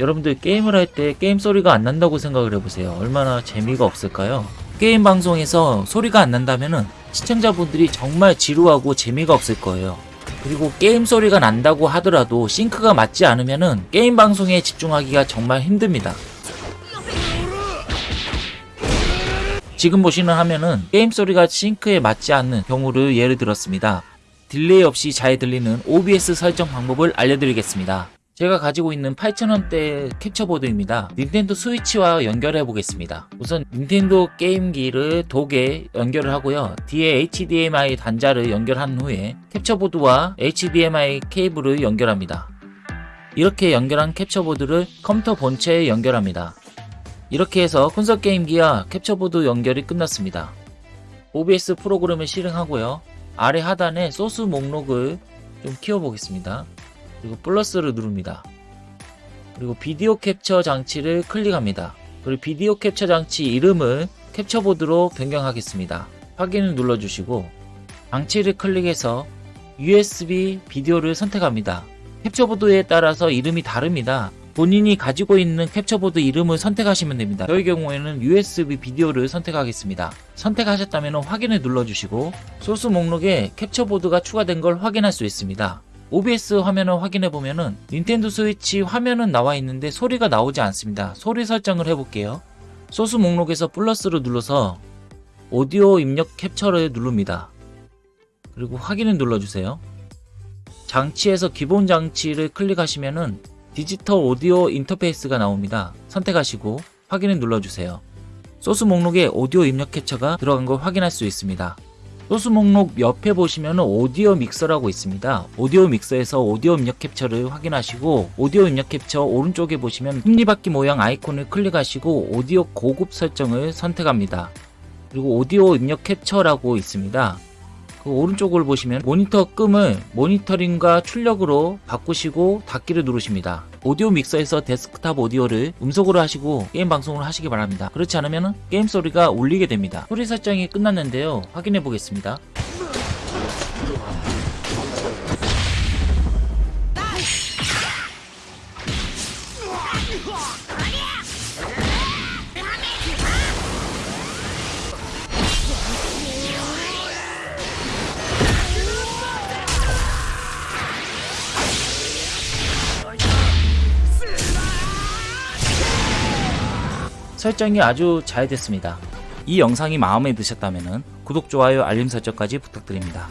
여러분들 게임을 할 때 게임 소리가 안 난다고 생각을 해보세요. 얼마나 재미가 없을까요? 게임 방송에서 소리가 안 난다면은 시청자분들이 정말 지루하고 재미가 없을 거예요. 그리고 게임 소리가 난다고 하더라도 sync가 맞지 않으면은 게임 방송에 집중하기가 정말 힘듭니다. 지금 보시는 화면은 게임 소리가 sync에 맞지 않는 경우를 예를 들었습니다. delay 없이 잘 들리는 OBS 설정 방법을 알려드리겠습니다. 제가 가지고 있는 8,000원대 캡처보드입니다. 닌텐도 스위치와 연결해 보겠습니다. 우선 닌텐도 게임기를 독에 연결을 하고요. 뒤에 HDMI 단자를 연결한 후에 캡처보드와 HDMI 케이블을 연결합니다. 이렇게 연결한 캡처보드를 컴퓨터 본체에 연결합니다. 이렇게 해서 콘솔 게임기와 캡처보드 연결이 끝났습니다. OBS 프로그램을 실행하고요. 아래 하단에 소스 목록을 좀 키워보겠습니다. 그리고 플러스를 누릅니다. 그리고 비디오 캡처 장치를 클릭합니다. 그리고 비디오 캡처 장치 이름을 캡처보드로 변경하겠습니다. 확인을 눌러주시고 장치를 클릭해서 USB 비디오를 선택합니다. 캡처보드에 따라서 이름이 다릅니다. 본인이 가지고 있는 캡처보드 이름을 선택하시면 됩니다. 저의 경우에는 USB 비디오를 선택하겠습니다. 선택하셨다면 확인을 눌러주시고 소스 목록에 캡처보드가 추가된 걸 확인할 수 있습니다. OBS 화면을 확인해 보면은 닌텐도 스위치 화면은 나와 있는데 소리가 나오지 않습니다. 소리 설정을 해볼게요. 소스 목록에서 플러스를 눌러서 오디오 입력 캡처를 누릅니다. 그리고 확인을 눌러주세요. 장치에서 기본 장치를 클릭하시면은 디지털 오디오 인터페이스가 나옵니다. 선택하시고 확인을 눌러주세요. 소스 목록에 오디오 입력 캡처가 들어간 걸 확인할 수 있습니다. 소스 목록 옆에 보시면 오디오 믹서라고 있습니다. 오디오 믹서에서 오디오 입력 캡처를 확인하시고 오디오 입력 캡처 오른쪽에 보시면 톱니바퀴 모양 아이콘을 클릭하시고 오디오 고급 설정을 선택합니다. 그리고 오디오 입력 캡처라고 있습니다. 그 오른쪽을 보시면 모니터 끔을 모니터링과 출력으로 바꾸시고 닫기를 누르십니다. 오디오 믹서에서 데스크탑 오디오를 음소거로 하시고 게임 방송을 하시기 바랍니다. 그렇지 않으면 게임 소리가 울리게 됩니다. 소리 설정이 끝났는데요. 확인해 보겠습니다. 설정이 아주 잘 됐습니다. 이 영상이 마음에 드셨다면 구독, 좋아요, 알림 설정까지 부탁드립니다.